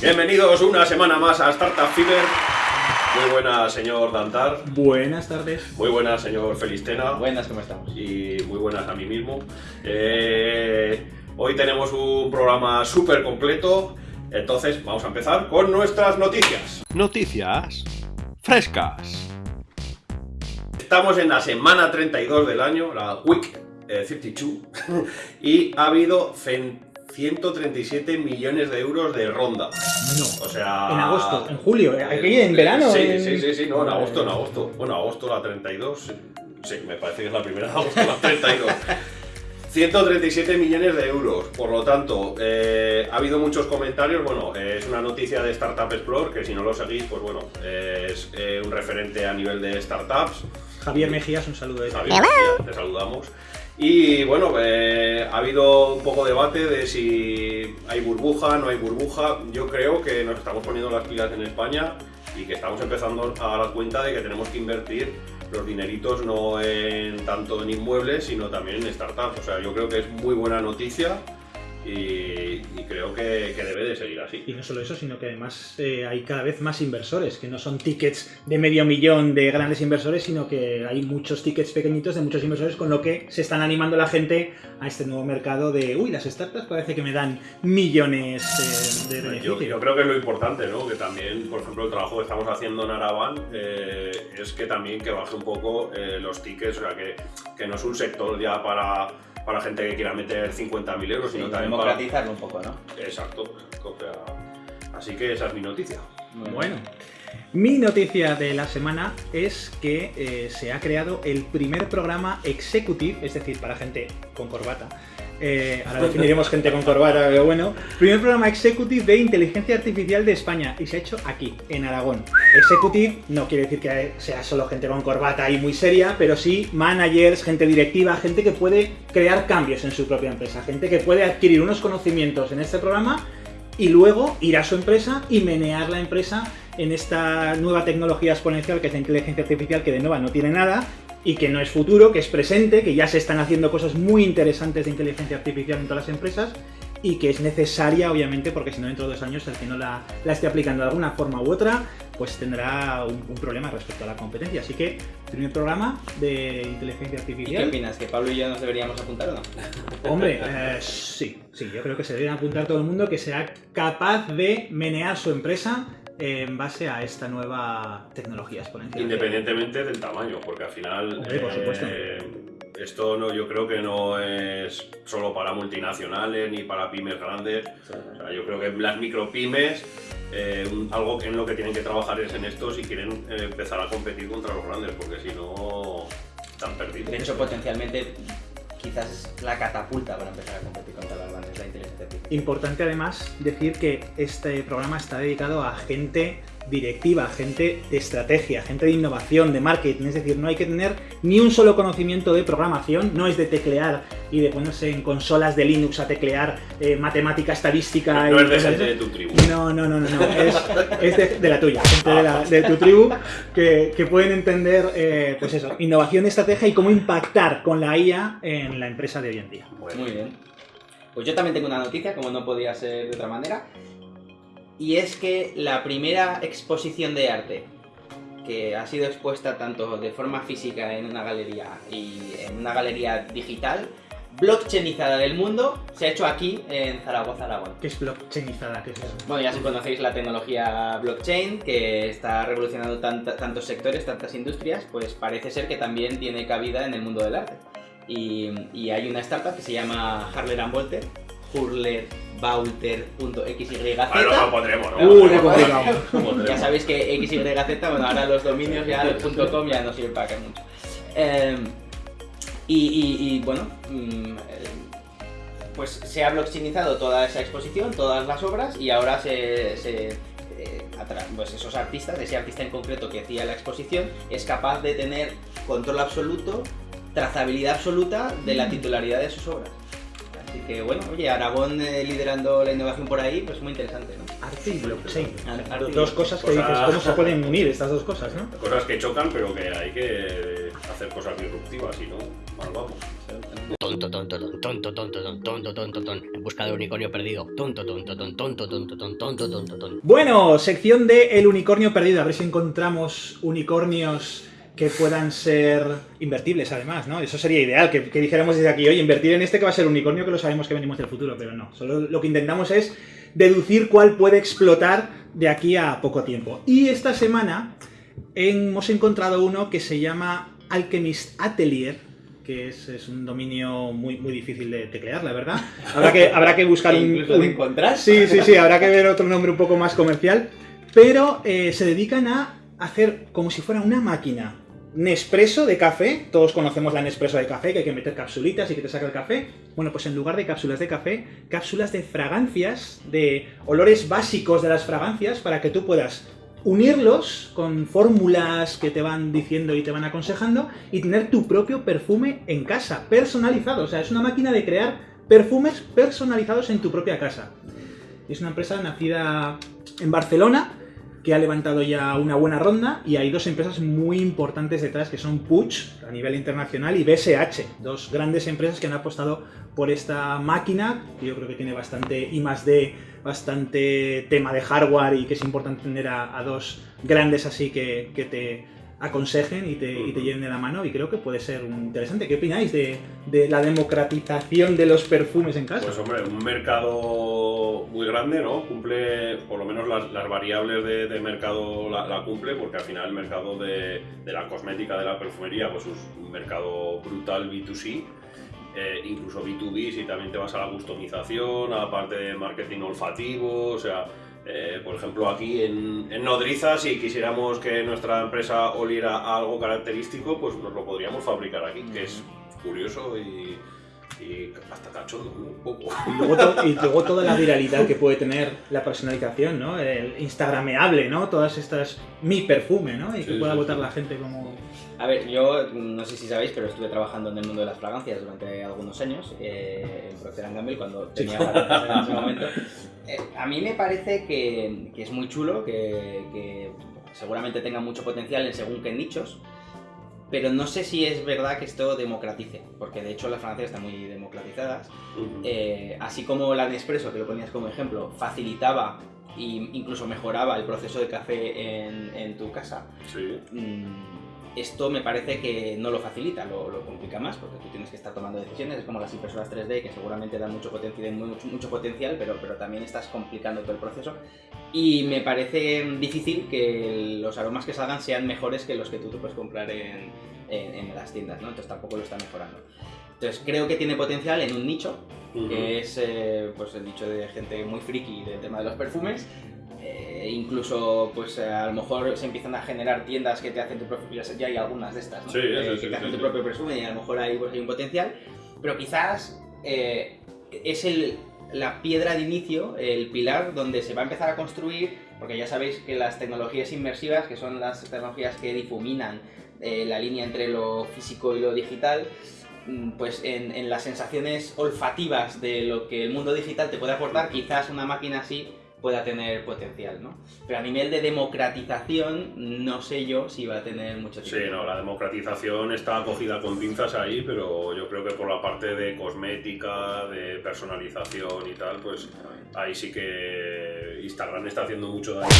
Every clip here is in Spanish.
Bienvenidos una semana más a Startup Fever. Muy buenas, señor Dantar. Buenas tardes. Muy buenas, señor Felistena. Buenas, ¿cómo estamos? Y muy buenas a mí mismo. Eh, hoy tenemos un programa súper completo. Entonces, vamos a empezar con nuestras noticias. Noticias frescas. Estamos en la semana 32 del año, la Week eh, 52, y ha habido cen- 137 millones de euros de ronda. No. O sea... En agosto, en julio, aquí en verano. Sí, en- sí, sí, sí, no, en agosto, en agosto. Bueno, agosto la 32, sí, me parece que es la primera de agosto la 32. 137 millones de euros, por lo tanto, eh, ha habido muchos comentarios, bueno, eh, es una noticia de Startup Explore, que si no lo seguís, pues bueno, eh, es eh, un referente a nivel de startups, Javier Mejías, un saludo Javier, ya te saludamos. Y bueno, eh, ha habido un poco debate de si hay burbuja, no hay burbuja. Yo creo que nos estamos poniendo las pilas en España y que estamos empezando a dar cuenta de que tenemos que invertir los dineritos no en tanto en inmuebles, sino también en startups. O sea, yo creo que es muy buena noticia y, y creo que, que debe de seguir así. Y no solo eso, sino que además eh, hay cada vez más inversores, que no son tickets de medio millón de grandes inversores, sino que hay muchos tickets pequeñitos de muchos inversores, con lo que se están animando la gente a este nuevo mercado de, uy, las startups parece que me dan millones eh, de Yo, beneficio. yo creo que es lo importante, ¿no? Que también, por ejemplo, el trabajo que estamos haciendo en Araban eh, es que también que baje un poco los tickets, o sea, que, que no es un sector ya para, para gente que quiera meter 50.000 euros, sino Sí, también para... democratizarlo un poco, ¿no? Exacto. así que esa es mi noticia. Bueno, mi noticia de la semana es que eh, se ha creado el primer programa executive, es decir, para gente con corbata. Eh, ahora definiremos gente con corbata, pero bueno. Primer programa executive de inteligencia artificial de España y se ha hecho aquí, en Aragón. Executive no quiere decir que sea solo gente con corbata y muy seria, pero sí managers, gente directiva, gente que puede crear cambios en su propia empresa, gente que puede adquirir unos conocimientos en este programa y luego ir a su empresa y menear la empresa en esta nueva tecnología exponencial que es la inteligencia artificial que de nueva no tiene nada y que no es futuro, que es presente, que ya se están haciendo cosas muy interesantes de inteligencia artificial en todas las empresas y que es necesaria obviamente porque si no dentro de dos años el que no la, la esté aplicando de alguna forma u otra pues tendrá un, un problema respecto a la competencia. Así que primer programa de inteligencia ¿Y qué artificial. opinas? ¿Que Pablo y yo nos deberíamos apuntar o no? Hombre, eh, sí, sí, yo creo que se debe apuntar todo el mundo que sea capaz de menear su empresa en base a esta nueva tecnología exponencial. Independientemente del tamaño, porque al final Hombre, por supuesto. eh, esto no, yo creo que no es solo para multinacionales ni para pymes grandes. O sea, yo creo que las micropymes, eh, algo en lo que tienen que trabajar es en esto si quieren eh, empezar a competir contra los grandes, porque si no están perdidos. De hecho, potencialmente, quizás es la catapulta para empezar a competir contra las grandes. Importante además decir que este programa está dedicado a gente directiva, gente de estrategia, gente de innovación, de marketing, es decir, no hay que tener ni un solo conocimiento de programación, no es de teclear y de ponerse en consolas de Linux a teclear eh, matemática, estadística No y es de gente de tu tribu. No, no, no, no, no. Es, es de, de la tuya, gente de, la- de tu tribu que, que pueden entender, eh, pues eso, innovación, estrategia y cómo impactar con la IA en la empresa de hoy en día. Bueno, Muy bien. Pues yo también tengo una noticia, como no podía ser de otra manera. Y es que la primera exposición de arte que ha sido expuesta tanto de forma física en una galería y en una galería digital, blockchainizada del mundo, se ha hecho aquí en Zaragoza, Aragón. ¿Qué es blockchainizada? ¿Qué es eso? Bueno, ya si conocéis la tecnología blockchain, que está revolucionando tantos sectores, tantas industrias, pues parece ser que también tiene cabida en el mundo del arte. Y, y hay una startup que se llama Harler and Volter, hurlerbauter.xyz. ahora lo, pondremos, ¿no? Uh. Lo pondremos. Ya sabéis que XYZ, bueno, ahora los dominios ya el .com ya no sirve para que mucho. Eh, y, y- y, bueno, mm, pues se ha blockchainizado toda esa exposición, todas las obras y ahora se, se, eh, pues esos artistas, ese artista en concreto que hacía la exposición, es capaz de tener control absoluto, trazabilidad absoluta de la titularidad de sus obras. Así que bueno, oye, Aragón eh, liderando la innovación por ahí, pues muy interesante, ¿no? Arte y blockchain. Arte y dos cosas que dices, ¿cómo se pueden unir estas dos cosas, no? Cosas que chocan, pero que hay que hacer cosas disruptivas, y no, mal vamos. Tonto, tonto, tonto, tonto, tonto, tonto, tonto, tonto, en busca del unicornio perdido. Tonto, tonto, tonto, tonto, tonto, tonto, tonto, tonto. Bueno, sección de El unicornio perdido, a ver si encontramos unicornios que puedan ser invertibles además, ¿no? Eso sería ideal, que, que dijéramos desde aquí, oye, invertir en este que va a ser unicornio que lo sabemos que venimos del futuro, pero no. Solo lo que intentamos es deducir cuál puede explotar de aquí a poco tiempo. Y esta semana hemos encontrado uno que se llama Alchemist Atelier, que es, es un dominio muy, muy difícil de teclear, la verdad. Habrá que, habrá que buscar un, un- encontrar. Sí, sí, sí, habrá que ver otro nombre un poco más comercial. Pero eh, se dedican a hacer como si fuera una máquina. Nespresso de café, todos conocemos la Nespresso de café, que hay que meter capsulitas y que te saca el café. Bueno, pues en lugar de cápsulas de café, cápsulas de fragancias, de olores básicos de las fragancias, para que tú puedas unirlos con fórmulas que te van diciendo y te van aconsejando y tener tu propio perfume en casa, personalizado. O sea, es una máquina de crear perfumes personalizados en tu propia casa. Es una empresa nacida en Barcelona que ha levantado ya una buena ronda y hay dos empresas muy importantes detrás que son Puig a nivel internacional y BSH, dos grandes empresas que han apostado por esta máquina yo creo que tiene bastante I más D, bastante tema de hardware y que es importante tener a, a dos grandes así que, que te aconsejen y te, y te lleven de la mano y creo que puede ser un interesante. ¿Qué opináis de, de la democratización de los perfumes en casa? Pues hombre, un mercado muy grande, ¿no? Cumple, por lo menos las, las variables de, de mercado la, la cumple, porque al final el mercado de, de la cosmética, de la perfumería, pues es un mercado brutal B2C. eh, incluso B2B, si también te vas a la customización, a la parte de marketing olfativo, o sea, eh, por ejemplo, aquí en, en Nodriza, si quisiéramos que nuestra empresa oliera a algo característico, pues nos lo podríamos fabricar aquí, que es curioso y, y hasta cachondo, un poco. Y luego, to- y luego toda la viralidad que puede tener la personalización, ¿no? El instagrameable, ¿no? Todas estas mi perfume, ¿no? Y que Sí, pueda sí, votar sí. la gente como... A ver, yo no sé si sabéis, pero estuve trabajando en el mundo de las fragancias durante algunos años, eh, en Procter Gamble, cuando tenía fragancias en ese momento. Eh, a mí me parece que, que es muy chulo, que, que seguramente tenga mucho potencial en según qué nichos, pero no sé si es verdad que esto democratice, porque de hecho las fragancias están muy democratizadas. Eh, así como la Nespresso, que lo ponías como ejemplo, facilitaba e incluso mejoraba el proceso de café en, en tu casa, Sí. Mm, esto me parece que no lo facilita, lo, lo complica más, porque tú tienes que estar tomando decisiones, es como las impresoras 3D que seguramente dan mucho potencial, mucho, mucho potencial pero, pero también estás complicando todo el proceso. Y me parece difícil que los aromas que salgan sean mejores que los que tú te puedes comprar en, en- en las tiendas, ¿no? Entonces tampoco lo está mejorando. Entonces creo que tiene potencial en un nicho, Ujú. que es eh, pues el nicho de gente muy friki del tema de los perfumes. Eh, incluso, pues eh, a lo mejor se empiezan a generar tiendas que te hacen tu propio. Ya, hay algunas de estas, ¿no? Sí, Eh, sí, que sí, te hacen tu propio perfume y a lo mejor ahí pues, hay un potencial. Pero quizás eh, es el, la piedra de inicio, el pilar donde se va a empezar a construir, porque ya sabéis que las tecnologías inmersivas, que son las tecnologías que difuminan eh, la línea entre lo físico y lo digital, mm, pues en, en las sensaciones olfativas de lo que el mundo digital te puede aportar, quizás una máquina así pueda tener potencial, ¿no? Pero a nivel de democratización, no sé yo si va a tener mucho Sí, tiempo. no, la democratización está cogida con pinzas ahí, pero yo creo que por la parte de cosmética, de personalización y tal, pues ahí sí que Instagram está haciendo mucho daño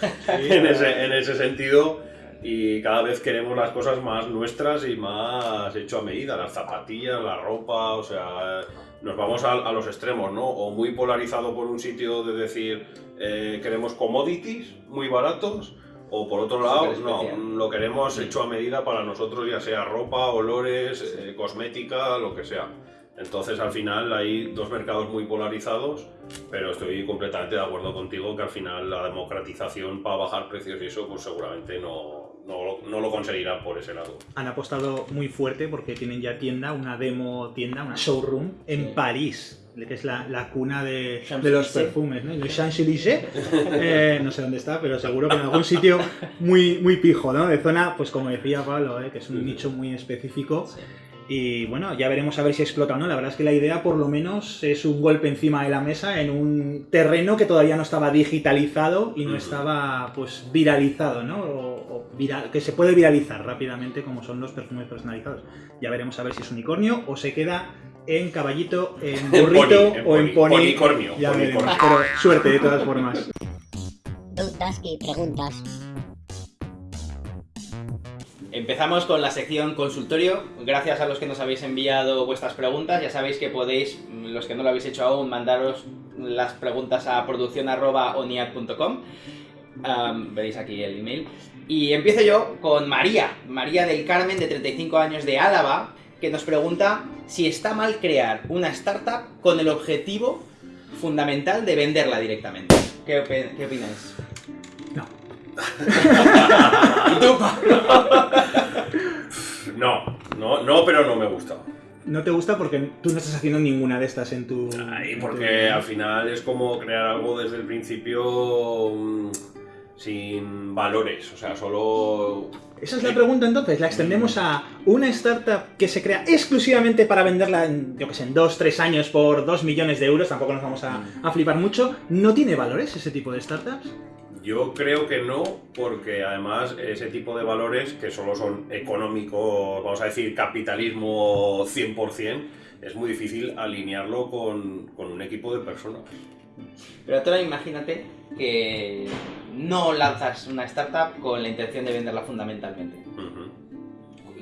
en, ese, en ese sentido y cada vez queremos las cosas más nuestras y más hecho a medida, las zapatillas, la ropa, o sea, nos vamos a, a los extremos, ¿no? O muy polarizado por un sitio de decir eh, queremos commodities muy baratos, o por otro lado, no, lo queremos hecho a medida para nosotros, ya sea ropa, olores, eh, cosmética, lo que sea. Entonces al final hay dos mercados muy polarizados, pero estoy completamente de acuerdo contigo que al final la democratización para bajar precios y eso, pues seguramente no, no, no lo conseguirán por ese lado. Han apostado muy fuerte porque tienen ya tienda, una demo tienda, una showroom en Sí. París, que es la, la cuna de, de los perfumes, ¿no? Champs-Élysées, eh, no sé dónde está, pero seguro que en algún sitio muy, muy pijo, ¿no? De zona, pues como decía Pablo, ¿eh? que es un Sí. nicho muy específico. Sí. Y bueno, ya veremos a ver si explota o no. La verdad es que la idea, por lo menos, es un golpe encima de la mesa en un terreno que todavía no estaba digitalizado y no estaba, pues, viralizado, ¿no? O viral- que se puede viralizar rápidamente, como son los perfumes personalizados. Ya veremos a ver si es unicornio o se queda en caballito, en En burrito pony, en o en pony, ponicornio, Ya veremos, ponicornio. pero suerte de todas formas. Dudas y preguntas. Empezamos con la sección consultorio. Gracias a los que nos habéis enviado vuestras preguntas. Ya sabéis que podéis, los que no lo habéis hecho aún, mandaros las preguntas a producción.oniad.com. Am, veréis aquí el email. Y empiezo yo con María, María del Carmen, de 35 años de Álava, que nos pregunta si está mal crear una startup con el objetivo fundamental de venderla directamente. ¿Qué, opi- qué opináis? No. ¿Y tú, Pablo? No, no, no, pero no me gusta. No te gusta porque tú no estás haciendo ninguna de estas en tu. Ay, porque tu- al final es como crear algo desde el principio mm, sin valores, o sea, solo... Esa es la pregunta entonces, la extendemos a una startup que se crea exclusivamente para venderla en, yo que sé, en 2-3 años por 2 millones de euros, tampoco nos vamos a, a flipar mucho. ¿No tiene valores ese tipo de startups? Yo creo que no, porque además ese tipo de valores que solo son económicos, vamos a decir capitalismo 100%, es muy difícil alinearlo con, con un equipo de personas. Pero ahora imagínate que no lanzas una startup con la intención de venderla fundamentalmente.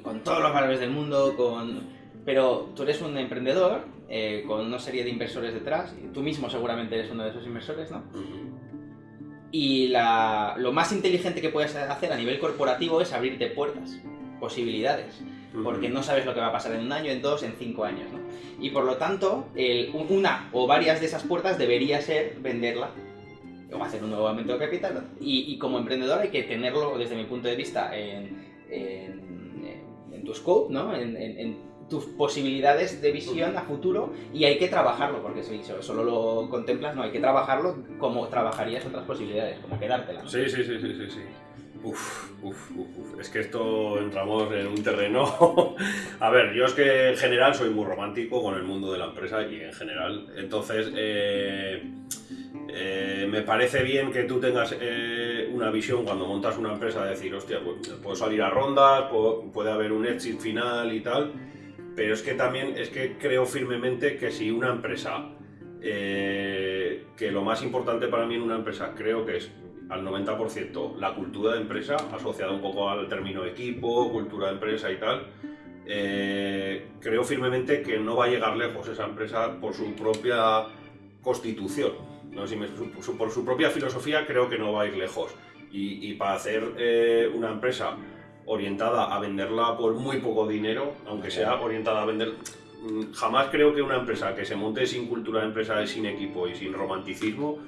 Con todos los valores del mundo, con... Pero tú eres un emprendedor eh, con una serie de inversores detrás. y Tú mismo seguramente eres uno de esos inversores, ¿no? Y la- lo más inteligente que puedes hacer a nivel corporativo es abrirte puertas, posibilidades. porque no sabes lo que va a pasar en un año, en dos, en cinco años, ¿no? Y por lo tanto, el- una o varias de esas puertas debería ser venderla o hacer un nuevo aumento de capital. Y, como emprendedor hay que tenerlo, desde mi punto de vista, en, en- tu scope, ¿no? En, tus posibilidades de visión a futuro y hay que trabajarlo, porque si so- solo lo contemplas, no, hay que trabajarlo como trabajarías otras posibilidades, como quedártela. sí, sí, sí, sí, sí. Uf, uf, uf, uf. Es que esto entramos en un terreno. a ver, yo es que en general soy muy romántico con el mundo de la empresa y en general. Entonces, eh, eh, me parece bien que tú tengas eh, una visión cuando montas una empresa de decir, hostia, pues, puedo salir a rondas, puede haber un exit final y tal. Pero es que también es que creo firmemente que si una empresa, eh, que lo más importante para mí en una empresa creo que es al 90% la cultura de empresa, asociada un poco al término equipo, cultura de empresa y tal, creo firmemente que no va a llegar lejos esa empresa por su propia constitución. No sé por su propia filosofía creo que no va a ir lejos. Y, y para hacer eh, una empresa orientada a venderla por muy poco dinero, aunque sea orientada a vender... mm, Jamás creo que una empresa que se monte sin cultura de empresa, sin equipo y sin romanticismo,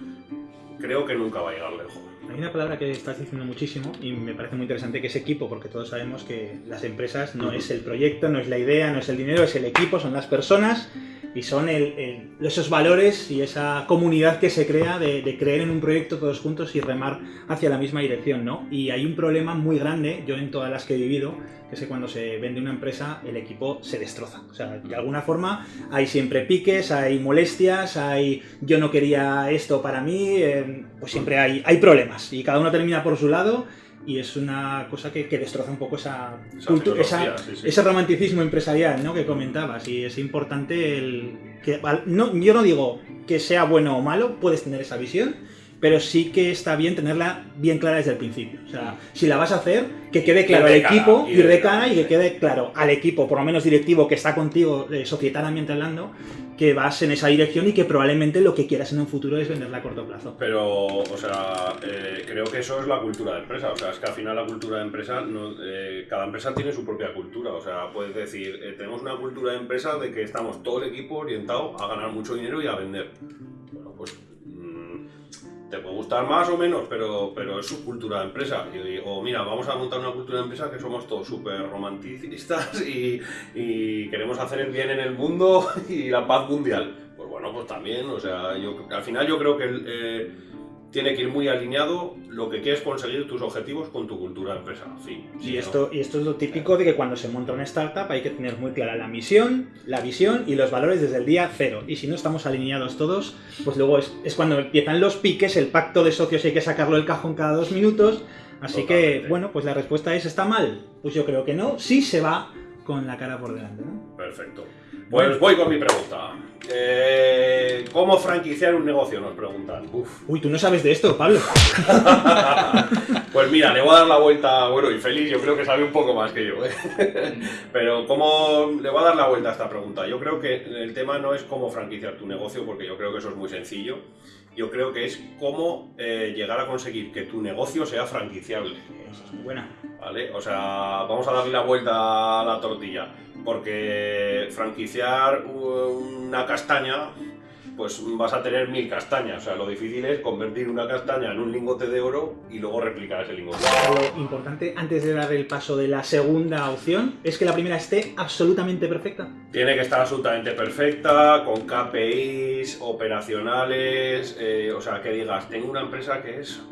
creo que nunca va a llegar lejos. Hay una palabra que estás diciendo muchísimo y me parece muy interesante que es equipo, porque todos sabemos que las empresas no es el proyecto, no es la idea, no es el dinero, es el equipo, son las personas y son el- esos valores y esa comunidad que se crea de, de creer en un proyecto todos juntos y remar hacia la misma dirección, ¿no? Y hay un problema muy grande, yo en todas las que he vivido, que es que cuando se vende una empresa el equipo se destroza. O sea, de alguna forma hay siempre piques, hay molestias, hay yo no quería esto para mí, eh, pues siempre hay, hay problemas y cada uno termina por su lado y es una cosa que, que destroza un poco esa, Esa cultu- filosofía, esa- sí, sí. ese romanticismo empresarial ¿no? que comentabas y es importante el que no, yo no digo que sea bueno o malo, puedes tener esa visión, pero sí que está bien tenerla bien clara desde el principio. O sea, si la vas a hacer, que quede claro al equipo, y ir de cara, y que quede claro al equipo, por lo menos directivo que está contigo eh, societariamente hablando, que vas en esa dirección y que probablemente lo que quieras en un futuro es venderla a corto plazo. Pero, o sea, eh, creo que eso es la cultura de empresa. O sea, es que al final la cultura de empresa, no- eh, cada empresa tiene su propia cultura. O sea, puedes decir, eh, tenemos una cultura de empresa de que estamos todo el equipo orientado a ganar mucho dinero y a vender. Te puede gustar más o menos, pero, pero es su cultura de empresa. Y- o mira, vamos a montar una cultura de empresa que somos todos súper romanticistas y, y queremos hacer el bien en el mundo y la paz mundial. Pues bueno, pues también, o sea, yo, al final yo creo que eh, tiene que ir muy alineado lo que quieres conseguir tus objetivos con tu cultura de empresa. Sí, Y ¿no? esto, y esto es lo típico de que cuando se monta una startup hay que tener muy clara la misión, la visión y los valores desde el día cero. Y si no estamos alineados todos, pues luego es, es cuando empiezan los piques, el pacto de socios hay que sacarlo del cajón cada dos minutos. Así que, bueno, pues la respuesta es ¿está mal? Pues yo creo que no, sí se va con la cara por delante. ¿no? Perfecto. Pues voy con mi pregunta. Eh, ¿Cómo franquiciar un negocio? Nos preguntan. Uf. Uy, tú no sabes de esto, Pablo. Pues mira, le voy a dar la vuelta, bueno, y Félix yo creo que sabe un poco más que yo. ¿eh? Pero ¿cómo le voy a dar la vuelta a esta pregunta? Yo creo que el tema no es cómo franquiciar tu negocio, porque yo creo que eso es muy sencillo. Yo creo que es cómo eh, llegar a conseguir que tu negocio sea franquiciable. Esa es muy buena. ¿Vale? O sea, vamos a darle la vuelta a la tortilla. Porque franquiciar una castaña, pues vas a tener mil castañas. O sea, lo difícil es convertir una castaña en un lingote de oro y luego replicar ese lingote. Lo importante, antes de dar el paso de la segunda opción, es que la primera esté absolutamente perfecta. Tiene que estar absolutamente perfecta, con KPIs, operacionales, eh, o sea, que digas, tengo una empresa que es...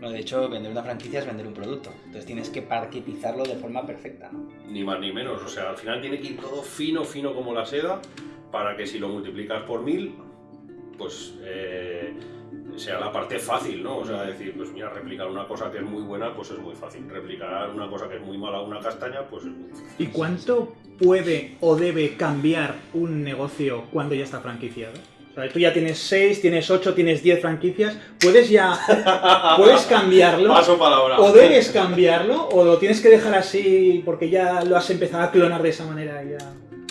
No, de hecho, vender una franquicia es vender un producto. Entonces tienes que parquetizarlo de forma perfecta, ¿no? Ni más ni menos, o sea, al final tiene que ir todo fino, fino como la seda, para que si lo multiplicas por mil, pues eh, sea la parte fácil, ¿no? O sea, decir, pues mira, replicar una cosa que es muy buena, pues es muy fácil. Replicar una cosa que es muy mala, una castaña, pues es muy difícil. ¿Y cuánto puede o debe cambiar un negocio cuando ya está franquiciado? O sea, tú ya tienes 6, tienes 8, tienes 10 franquicias. ¿Puedes ya. ¿Puedes cambiarlo? Paso palabra. ¿O debes cambiarlo? ¿O lo tienes que dejar así porque ya lo has empezado a clonar de esa manera? Ya...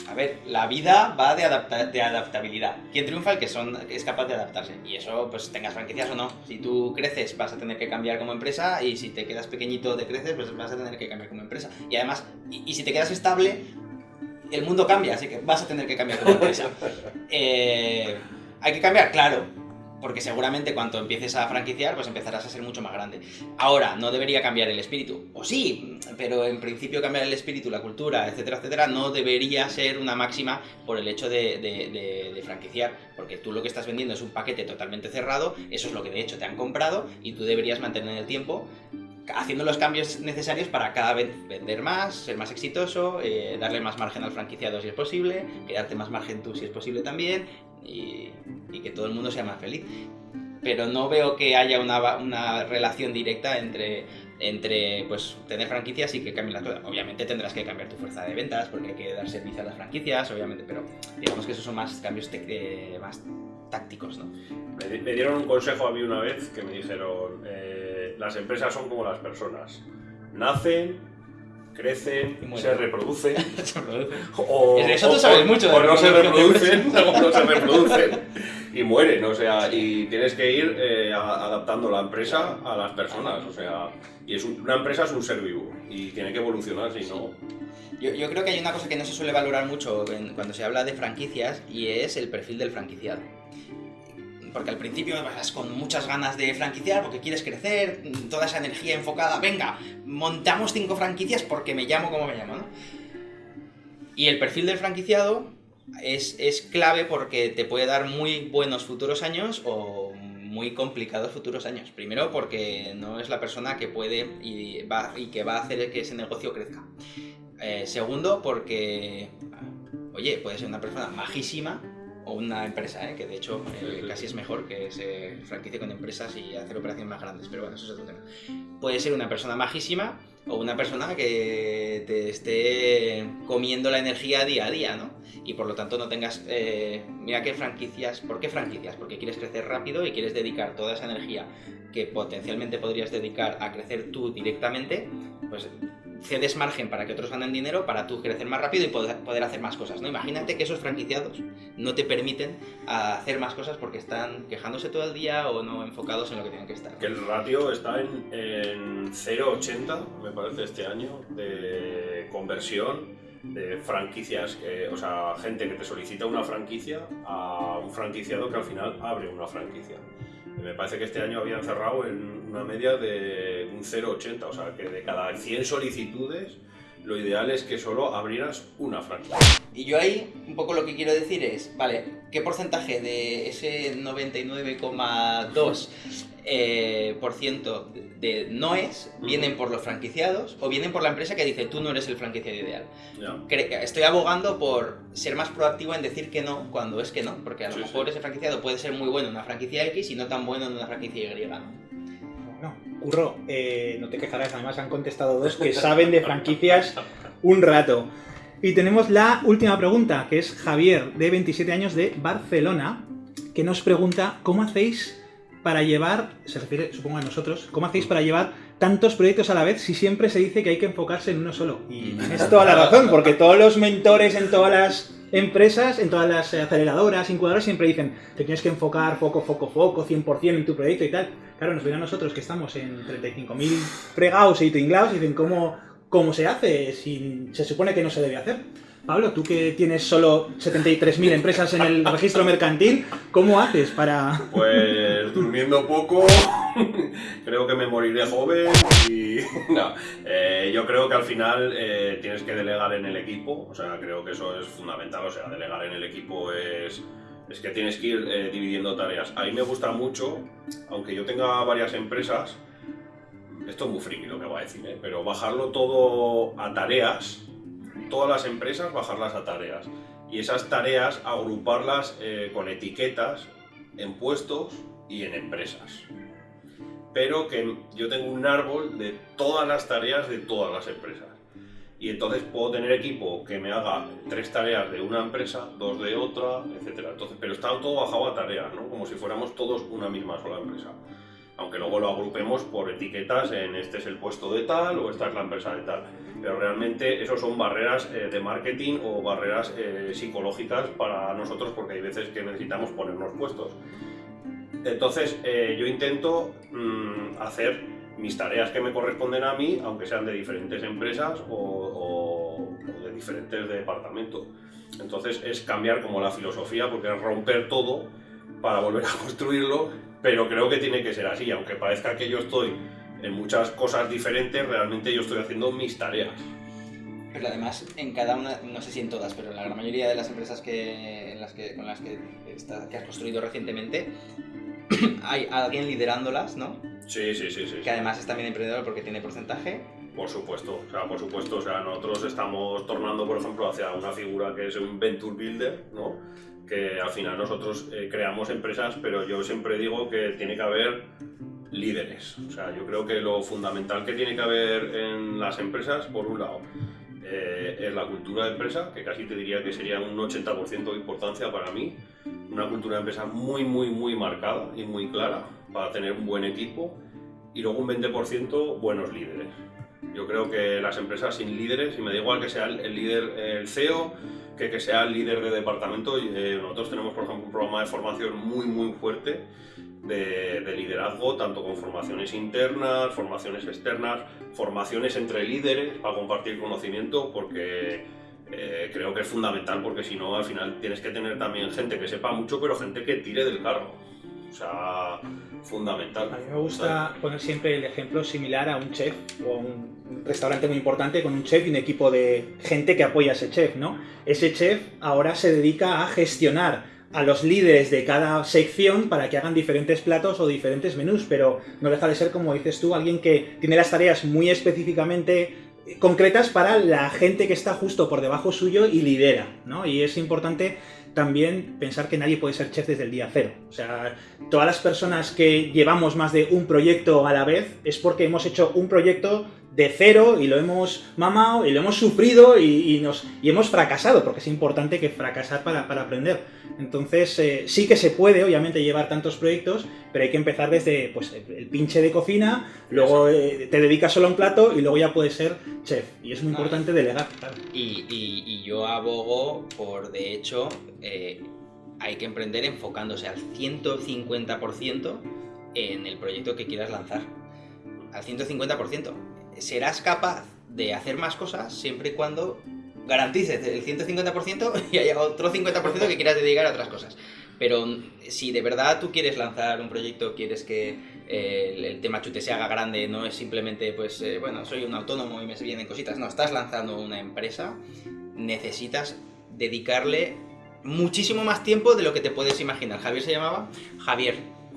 A ver, la vida va de, adapta- de adaptabilidad. ¿Quién triunfa? El que son, es capaz de adaptarse. Y eso, pues tengas franquicias o no. Si tú creces, vas a tener que cambiar como empresa. Y si te quedas pequeñito de creces, pues vas a tener que cambiar como empresa. Y además, y, y si te quedas estable, el mundo cambia. Así que vas a tener que cambiar como empresa. Eh, ¿Hay que cambiar? Claro. Porque seguramente cuando empieces a franquiciar, pues empezarás a ser mucho más grande. Ahora, no debería cambiar el espíritu. O sí, pero en principio cambiar el espíritu, la cultura, etcétera, etcétera, no debería ser una máxima por el hecho de, de- de- de franquiciar. Porque tú lo que estás vendiendo es un paquete totalmente cerrado, eso es lo que de hecho te han comprado y tú deberías mantener el tiempo haciendo los cambios necesarios para cada vez vender más, ser más exitoso, eh, darle más margen al franquiciado si es posible, quedarte más margen tú si es posible también y, y que todo el mundo sea más feliz. Pero no veo que haya una, una relación directa entre, entre pues, tener franquicias y que cambien las cosas. Obviamente tendrás que cambiar tu fuerza de ventas porque hay que dar servicio a las franquicias, obviamente, pero digamos que esos son más cambios eh, más tácticos, ¿no? Me, me dieron un consejo a mí una vez que me dijeron, eh, las empresas son como las personas. Nacen, crecen, se reproducen. O, eso tú o- sabes mucho de o no se reproducen, o no se reproducen y mueren, o sea, y tienes que ir eh, adaptando la empresa a las personas, o sea, y es un- una empresa es un ser vivo y tiene que evolucionar, si no, Yo, yo creo que hay una cosa que no se suele valorar mucho cuando se habla de franquicias y es el perfil del franquiciado. Porque al principio vas con muchas ganas de franquiciar porque quieres crecer, toda esa energía enfocada, venga, montamos cinco franquicias porque me llamo como me llamo, ¿no? Y el perfil del franquiciado es, es clave porque te puede dar muy buenos futuros años o muy complicados futuros años. Primero porque no es la persona que puede y, que va a hacer que ese negocio crezca. Eh, segundo, porque, oye, puede ser una persona majísima o una empresa, ¿eh? que de hecho eh, casi es mejor que se franquicie con empresas y hacer operaciones más grandes, pero bueno, eso es otro tema. Puede ser una persona majísima o una persona que te esté comiendo la energía día a día, ¿no? Y por lo tanto no tengas... eh, mira qué franquicias... ¿Por qué franquicias? Porque quieres crecer rápido y quieres dedicar toda esa energía que potencialmente podrías dedicar a crecer tú directamente, pues cedes margen para que otros ganen dinero para tú crecer más rápido y poder, hacer más cosas, ¿no? Imagínate que esos franquiciados no te permiten hacer más cosas porque están quejándose todo el día o no enfocados en lo que tienen que estar. que el ratio está en, en 0,80, me parece, este año, de conversión de franquicias, que- o sea, gente que te solicita una franquicia a un franquiciado que al final abre una franquicia. Me parece que este año habían cerrado en una media de un 0,80, o sea, que de cada 100 solicitudes, lo ideal es que solo abrieras una franquicia. Y yo ahí un poco lo que quiero decir es, vale, ¿qué porcentaje de ese 99,2% eh, por ciento de noes vienen por los franquiciados o vienen por la empresa que dice tú no eres el franquiciado ideal? Estoy abogando por ser más proactivo en decir que no cuando es que no, porque a lo Sí, mejor sí. ese franquiciado puede ser muy bueno en una franquicia X y no tan bueno en una franquicia Y. ¿no? Curro, eh, no te quejarás, además han contestado dos que saben de franquicias un rato. Y tenemos la última pregunta, que es Javier, de 27 años, de Barcelona, que nos pregunta cómo hacéis para llevar, se refiere supongo a nosotros, cómo hacéis para llevar tantos proyectos a la vez si siempre se dice que hay que enfocarse en uno solo. Y tienes toda la razón, porque todos los mentores en todas las empresas, en todas las aceleradoras, incubadoras, siempre dicen te tienes que enfocar foco, foco, foco, 100% en tu proyecto y tal. Claro, nos viene a nosotros que estamos en 35.000 fregados y tinglados y dicen cómo, cómo se hace si se supone que no se debe hacer. Pablo, tú que tienes solo 73.000 empresas en el registro mercantil, ¿cómo haces para...? Pues durmiendo poco, creo que me moriré joven y... No, eh, yo creo que al final eh, tienes que delegar en el equipo, o sea, creo que eso es fundamental, o sea, delegar en el equipo es... Es que tienes que ir eh, dividiendo tareas. A mí me gusta mucho, aunque yo tenga varias empresas, esto es muy friki lo que voy a decir, ¿eh? pero bajarlo todo a tareas, todas las empresas bajarlas a tareas y esas tareas agruparlas eh, con etiquetas en puestos y en empresas. Pero que yo tengo un árbol de todas las tareas de todas las empresas. Y entonces puedo tener equipo que me haga tres tareas de una empresa, dos de otra, etc. Entonces, pero está todo bajado a tareas, ¿no? Como si fuéramos todos una misma sola empresa aunque luego lo agrupemos por etiquetas en este es el puesto de tal o esta es la empresa de tal. Pero realmente eso son barreras eh, de marketing o barreras eh, psicológicas para nosotros porque hay veces que necesitamos ponernos puestos. Entonces eh, yo intento mm, hacer mis tareas que me corresponden a mí, aunque sean de diferentes empresas o, o- de diferentes departamentos. Entonces es cambiar como la filosofía porque es romper todo para volver a construirlo, pero creo que tiene que ser así, aunque parezca que yo estoy en muchas cosas diferentes, realmente yo estoy haciendo mis tareas. Pero además, en cada una, no sé si en todas, pero en la gran mayoría de las empresas que, en las que, con las que, está- que has construido recientemente, hay alguien liderándolas, ¿no? Sí, sí, sí, sí. Que además es también emprendedor porque tiene porcentaje. Por supuesto, o sea, por supuesto, o sea, nosotros estamos tornando, por ejemplo, hacia una figura que es un venture builder, ¿no? Que al final nosotros eh, creamos empresas, pero yo siempre digo que tiene que haber líderes. O sea, yo creo que lo fundamental que tiene que haber en las empresas, por un lado, eh, es la cultura de empresa, que casi te diría que sería un 80% de importancia para mí. Una cultura de empresa muy, muy, muy marcada y muy clara para tener un buen equipo. Y luego un 20% buenos líderes. Yo creo que las empresas sin líderes, y me da igual que sea el, líder, el CEO, que que sea el líder de departamento, eh, nosotros tenemos, por ejemplo, un programa de formación muy, muy fuerte de, de liderazgo, tanto con formaciones internas, formaciones externas, formaciones entre líderes para compartir conocimiento, porque eh, creo que es fundamental, porque si no, al final tienes que tener también gente que sepa mucho, pero gente que tire del carro. O sea, fundamental. A mí me gusta poner siempre el ejemplo similar a un chef o a un restaurante muy importante con un chef y un equipo de gente que apoya a ese chef, ¿no? Ese chef ahora se dedica a gestionar a los líderes de cada sección para que hagan diferentes platos o diferentes menús, pero no deja de ser, como dices tú, alguien que tiene las tareas muy específicamente concretas para la gente que está justo por debajo suyo y lidera, ¿no? Y es importante también pensar que nadie puede ser chef desde el día cero. O sea, todas las personas que llevamos más de un proyecto a la vez es porque hemos hecho un proyecto de cero y lo hemos mamado y lo hemos sufrido y, y nos, y hemos fracasado, porque es importante que fracasar para, para aprender. Entonces, eh, sí que se puede, obviamente, llevar tantos proyectos, pero hay que empezar desde pues, el, pinche de cocina, luego eh, te dedicas solo a un plato y luego ya puedes ser chef. Y es muy importante delegar, claro. Y, y- y yo abogo por, de hecho, eh, hay que emprender enfocándose al 150% en el proyecto que quieras lanzar. Al 150%. Serás capaz de hacer más cosas siempre y cuando garantices el 150% y haya otro 50% que quieras dedicar a otras cosas. Pero mm, si de verdad tú quieres lanzar un proyecto, quieres que eh, el, tema chute se haga grande, no es simplemente, pues, eh, bueno, soy un autónomo y me vienen cositas. No, estás lanzando una empresa, necesitas dedicarle muchísimo más tiempo de lo que te puedes imaginar. Javier se llamaba Javier.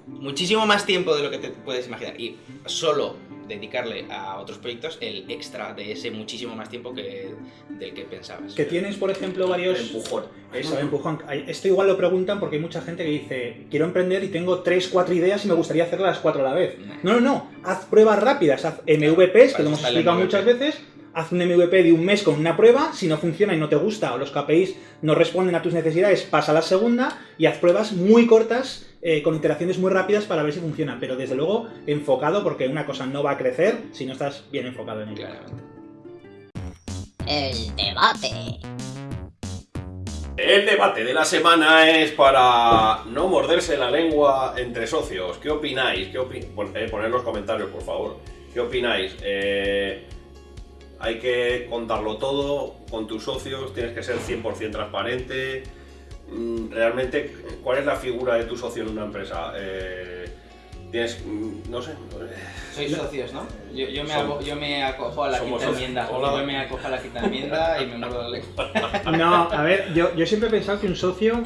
Muchísimo más tiempo de lo que te puedes imaginar. Y solo dedicarle a otros proyectos el extra de ese muchísimo más tiempo que del que pensabas. Que tienes, por ejemplo, varios... Empujón. Eso, empujón. Hay- Esto igual lo preguntan porque hay mucha gente que dice, quiero emprender y tengo 3, 4 ideas y me gustaría hacerlas las 4 a la vez. No, no, no, haz pruebas rápidas, haz MVPs, que lo hemos el explicado muchas veces, haz un MVP de un mes con una prueba, si no funciona y no te gusta o los KPIs no responden a tus necesidades, pasa a la segunda y haz pruebas muy cortas eh, con iteraciones muy rápidas para ver si funciona, pero desde luego enfocado porque una cosa no va a crecer si no estás bien enfocado en ello. Claramente. El debate. El debate de la semana es para no morderse la lengua entre socios. ¿Qué opináis? ¿Qué opi- eh, poned los comentarios, por favor. ¿Qué opináis? Eh, hay que contarlo todo con tus socios, tienes que ser 100% transparente. Mm, Realmente, ¿cuál es la figura de tu socio en una empresa? Eh, tienes, mm, no sé, Sois socios, ¿no? Yo, yo, me, hago- yo me acojo a la quinta socios. enmienda. Hola. Yo me acojo a la quinta enmienda y me muerdo la lengua. No, a ver, yo, yo siempre he pensado que un socio.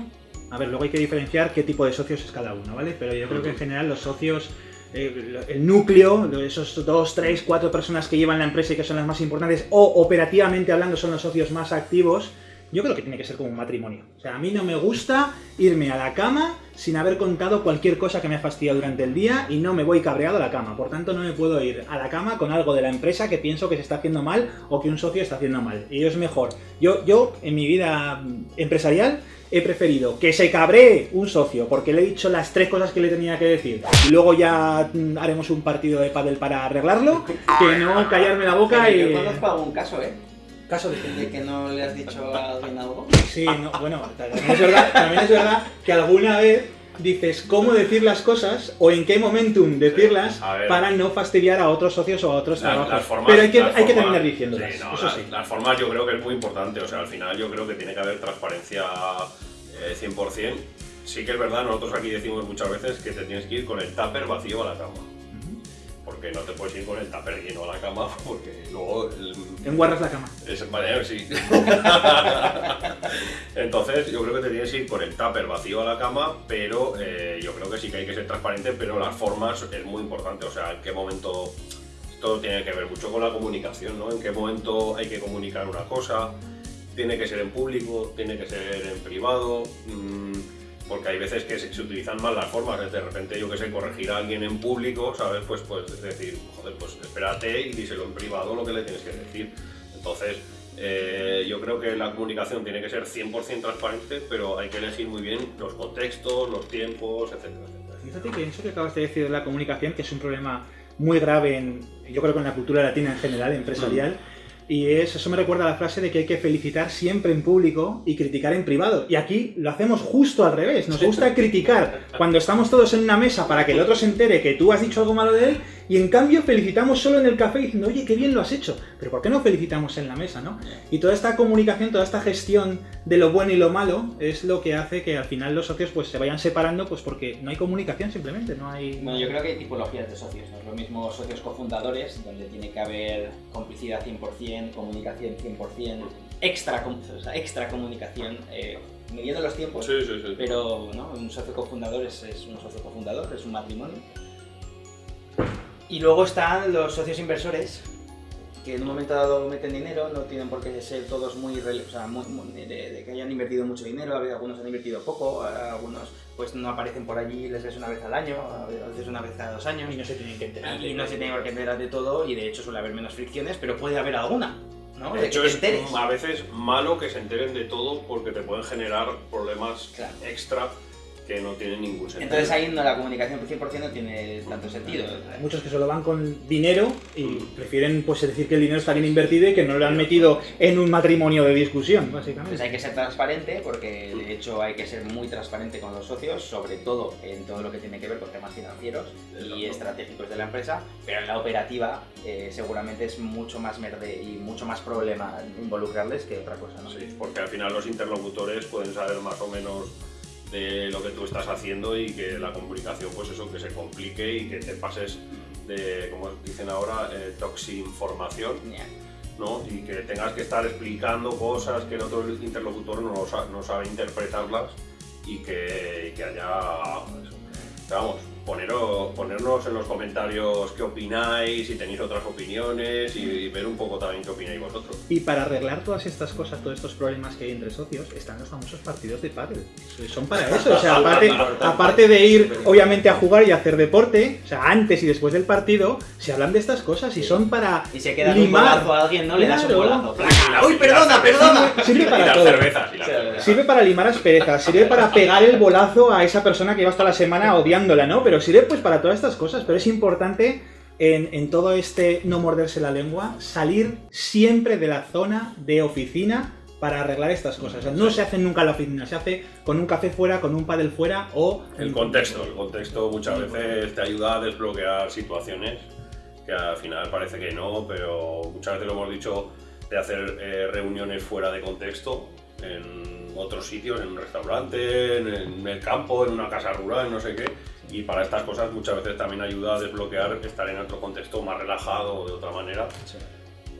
A ver, luego hay que diferenciar qué tipo de socios es cada uno, ¿vale? Pero yo creo que en general los socios, eh, el núcleo, esos dos, tres, cuatro personas que llevan la empresa y que son las más importantes, o operativamente hablando son los socios más activos, yo creo que tiene que ser como un matrimonio. O sea, a mí no me gusta irme a la cama sin haber contado cualquier cosa que me ha fastidiado durante el día y no me voy cabreado a la cama. Por tanto, no me puedo ir a la cama con algo de la empresa que pienso que se está haciendo mal o que un socio está haciendo mal. Y es mejor. Yo, yo en mi vida empresarial, he preferido que se cabree un socio porque le he dicho las tres cosas que le tenía que decir y luego ya mm, haremos un partido de pádel para arreglarlo, que no callarme la boca y... Yo conozco algún caso, ¿eh? Caso de De que no le has dicho a alguien algo. Sí, no, bueno, también es, verdad, también es verdad que alguna vez dices cómo decir las cosas o en qué momentum decirlas para no fastidiar a otros socios o a otros Las- trabajos. las formas- Pero hay que, hay que terminar diciéndolas, sí, no, eso las, sí. las formas yo creo que es muy importante, o sea, al final yo creo que tiene que haber transparencia eh, 100%. Sí que es verdad, nosotros aquí decimos muchas veces que te tienes que ir con el tupper vacío a la cama. Porque no te puedes ir con el tupper lleno a la cama porque luego... el- Enguarras la cama. es, vale, sí. Entonces, yo creo que te tienes que ir con el tupper vacío a la cama, pero eh, yo creo que sí que hay que ser transparente, pero las formas es muy importante. O sea, en qué momento. Todo tiene que ver mucho con la comunicación, ¿no? En qué momento hay que comunicar una cosa, tiene que ser en público, tiene que ser en privado. mm, porque hay veces que se, se utilizan mal las formas, de repente yo que sé, corregir a alguien en público, ¿sabes? Pues, pues decir, joder, pues espérate y díselo en privado lo que le tienes que decir. Entonces, eh, yo creo que la comunicación tiene que ser 100% transparente, pero hay que elegir muy bien los contextos, los tiempos, etcétera, etcétera. Fíjate que eso que acabas de decir de la comunicación, que es un problema muy grave en, yo creo que en la cultura latina en general, empresarial, y es, eso me recuerda a la frase de que hay que felicitar siempre en público y criticar en privado. Y aquí lo hacemos justo al revés, nos gusta criticar cuando estamos todos en una mesa para que el otro se entere que tú has dicho algo malo de él, y en cambio felicitamos solo en el café diciendo, oye, qué bien lo has hecho. Pero ¿por qué no felicitamos en la mesa, no? Y toda esta comunicación, toda esta gestión de lo bueno y lo malo es lo que hace que al final los socios pues se vayan separando pues porque no hay comunicación simplemente, no hay... Bueno, yo creo que hay tipologías de socios. No es lo mismo socios cofundadores, donde tiene que haber complicidad 100%, comunicación 100%, extra, com- o sea, extra comunicación, eh, midiendo los tiempos. Sí, sí, sí. Pero ¿no? un socio cofundador es, es un socio cofundador, es un matrimonio. Y luego están los socios inversores, que en un momento dado meten dinero, no tienen por qué ser todos muy, o sea, muy- muy- de, de que hayan invertido mucho dinero, algunos han invertido poco, algunos pues no aparecen por allí, les ves una vez al año, a veces una vez cada dos años. Y no se tienen que enterar. Y no se tiene por qué enterar de todo y de hecho suele haber menos fricciones, pero puede haber alguna, ¿no? De De hecho, que es a veces malo que se enteren de todo porque te pueden generar problemas Claro. extra que no tienen ningún sentido. Entonces ahí no, la comunicación 100% no tiene tanto sentido. Hay muchos que solo van con dinero y prefieren pues decir que el dinero está bien invertido y que no lo han metido en un matrimonio de discusión, Entonces básicamente. hay que ser transparente porque de hecho hay que ser muy transparente con los socios, sobre todo en todo lo que tiene que ver con temas financieros y estratégicos de la empresa, pero en la operativa eh, seguramente es mucho más merde y mucho más problema involucrarles que otra cosa. ¿no? Sí, porque al final los interlocutores pueden saber más o menos de lo que tú estás haciendo y que la comunicación, pues eso, que se complique y que te pases de, como dicen ahora, eh, toxinformación. ¿no? Y que tengas que estar explicando cosas que el otro interlocutor no, lo sa- no sabe interpretarlas y que, y que haya... eso. Pero vamos, poneros, ponernos en los comentarios qué opináis, si tenéis otras opiniones y, y ver un poco también qué opináis vosotros. Y para arreglar todas estas cosas, todos estos problemas que hay entre socios, están los famosos partidos de pádel. Son para eso, o sea, aparte, aparte de ir obviamente a jugar y a hacer deporte, o sea, antes y después del partido, se hablan de estas cosas y son para Y se queda un limar. bolazo a alguien, ¿no? Le das un bolazo. ¡Uy, perdona, perdona! Sirve Y para todo. cervezas. Sirve para limar asperezas, sirve para pegar el bolazo a esa persona que lleva hasta la semana odiándola, ¿no? Pero sirve pues para todas estas cosas, pero es importante en, en todo este no morderse la lengua, salir siempre de la zona de oficina para arreglar estas cosas. O sea, no se hace nunca en la oficina, se hace con un café fuera, con un pádel fuera o... El contexto, el contexto muchas veces te ayuda a desbloquear situaciones que al final parece que no, pero muchas veces lo hemos dicho de hacer eh, reuniones fuera de contexto, en otros sitios, en un restaurante, en, en el campo, en una casa rural, no sé qué. Y para estas cosas muchas veces también ayuda a desbloquear estar en otro contexto más relajado de otra manera.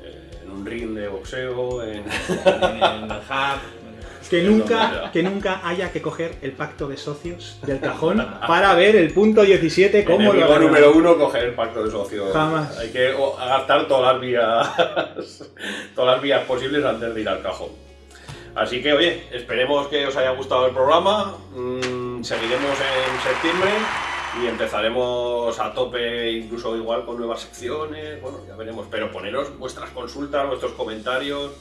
Eh, en un ring de boxeo, en... En el hub. Que nunca, que nunca haya que coger el pacto de socios del cajón para ver el punto 17 cómo lo Enemigo arreglan. número uno, coger el pacto de socios. Jamás. Hay que o, gastar todas las vías, todas las vías posibles antes de ir al cajón. Así que, oye, esperemos que os haya gustado el programa. Seguiremos en septiembre y empezaremos a tope, incluso igual con nuevas secciones. Bueno, ya veremos. Pero poneros vuestras consultas, vuestros comentarios.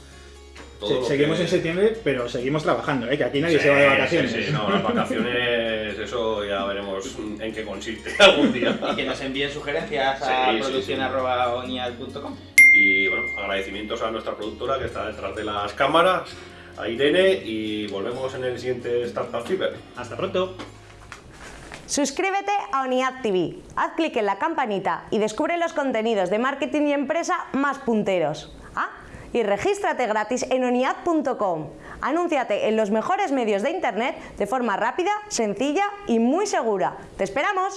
todo Se- seguimos que- en septiembre, pero seguimos trabajando, ¿eh? que aquí nadie Sí, se va de sí, vacaciones. sí, no, las vacaciones, eso ya veremos en qué consiste algún día. Y que nos envíen sugerencias Sí, a sí, sí. producción.oniad.com. Y bueno, agradecimientos a nuestra productora que está detrás de las cámaras, a Irene, y volvemos en el siguiente Startup Fever. Hasta pronto. Suscríbete a ONIAD TV, haz clic en la campanita y descubre los contenidos de marketing y empresa más punteros. Ah, y regístrate gratis en oniad.com. Anúnciate en los mejores medios de internet de forma rápida, sencilla y muy segura. ¡Te esperamos!